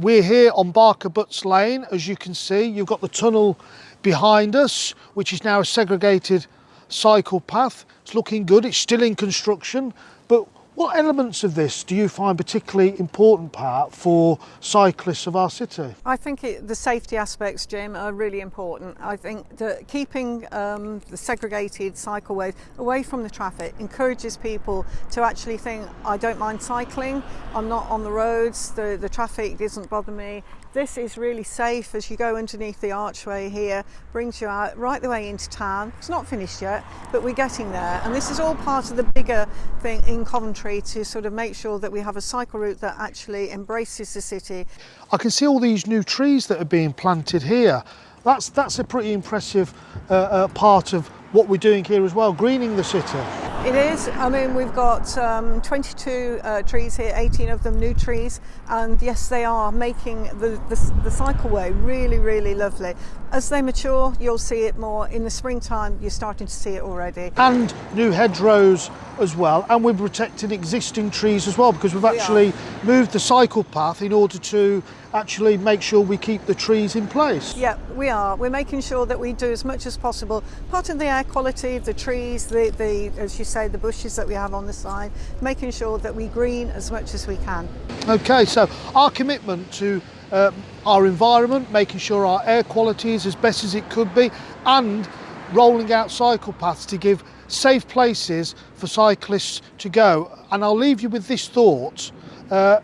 We're here on Barker Butts Lane, as you can see. You've got the tunnel behind us, which is now a segregated cycle path. It's looking good, it's still in construction, but what elements of this do you find particularly important part for cyclists of our city? I think it, the safety aspects, Jim, are really important. I think that keeping um, the segregated cycleways away from the traffic encourages people to actually think, I don't mind cycling, I'm not on the roads, the, the traffic doesn't bother me. This is really safe as you go underneath the archway here, brings you out right the way into town. It's not finished yet, but we're getting there. And this is all part of the bigger thing in Coventry to sort of make sure that we have a cycle route that actually embraces the city. I can see all these new trees that are being planted here. That's, that's a pretty impressive uh, uh, part of what we're doing here as well, greening the city. It is. I mean, we've got um, 22 uh, trees here, 18 of them new trees, and yes, they are making the, the, the cycleway really, really lovely. As they mature, you'll see it more. In the springtime, you're starting to see it already. And new hedgerows as well, and we're protecting existing trees as well because we've actually we moved the cycle path in order to actually make sure we keep the trees in place. Yeah, we are. We're making sure that we do as much as possible. Part of the air quality, the trees, the, the as you say, the bushes that we have on the side, making sure that we green as much as we can. Okay, so our commitment to uh, our environment, making sure our air quality is as best as it could be, and rolling out cycle paths to give safe places for cyclists to go. And I'll leave you with this thought. Uh,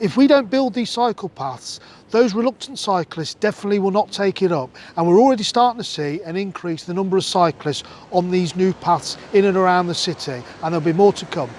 if we don't build these cycle paths, those reluctant cyclists definitely will not take it up. And we're already starting to see an increase in the number of cyclists on these new paths in and around the city. And there'll be more to come.